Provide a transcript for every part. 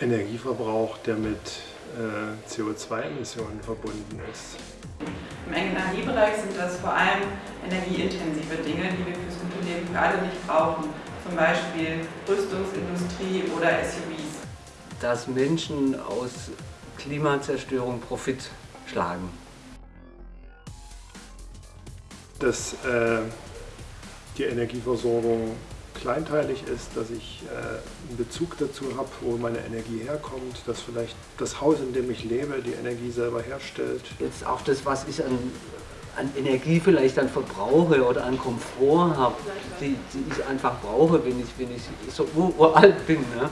Energieverbrauch, der mit äh, CO2-Emissionen verbunden ist. Im Energiebereich sind das vor allem energieintensive Dinge, die wir fürs gute Leben gerade nicht brauchen. Zum Beispiel Rüstungsindustrie oder SUVs. Dass Menschen aus Klimazerstörung Profit schlagen. Dass äh, die Energieversorgung kleinteilig ist, dass ich äh, einen Bezug dazu habe, wo meine Energie herkommt, dass vielleicht das Haus, in dem ich lebe, die Energie selber herstellt. Jetzt auch das, was ich an, an Energie vielleicht dann verbrauche oder an Komfort habe, die, die ich einfach brauche, wenn ich, wenn ich so uralt bin. Ne?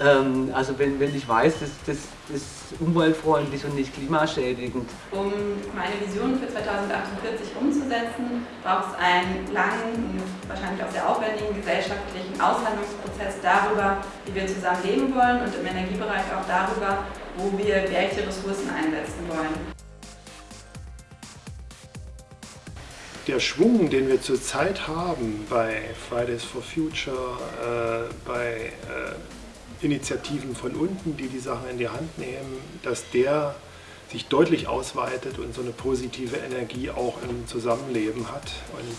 Ähm, also wenn, wenn ich weiß, das, das, das ist umweltfreundlich und nicht klimaschädigend. Um meine Vision für 2048 umzusetzen, braucht es einen langen, wahrscheinlich auch sehr aufwendigen gesellschaftlichen Aushandlungsprozess darüber, wie wir zusammen leben wollen und im Energiebereich auch darüber, wo wir welche Ressourcen einsetzen wollen. der Schwung, den wir zurzeit haben bei Fridays for Future, äh, bei äh, Initiativen von unten, die die Sachen in die Hand nehmen, dass der sich deutlich ausweitet und so eine positive Energie auch im Zusammenleben hat und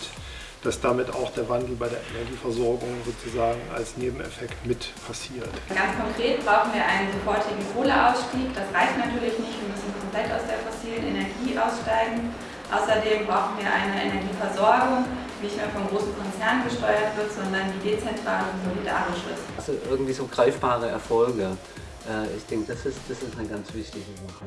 dass damit auch der Wandel bei der Energieversorgung sozusagen als Nebeneffekt mit passiert. Ganz konkret brauchen wir einen sofortigen Kohleausstieg. Das reicht natürlich nicht, wir müssen komplett aus der fossilen Energie aussteigen. Außerdem brauchen wir eine Energieversorgung, nicht mehr von großen Konzernen gesteuert wird, sondern die dezentral und solidarisch ist. Also irgendwie so greifbare Erfolge. Äh, ich denke, das ist, das ist eine ganz wichtige Sache.